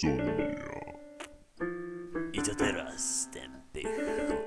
Sonia. I to teraz, ten pych?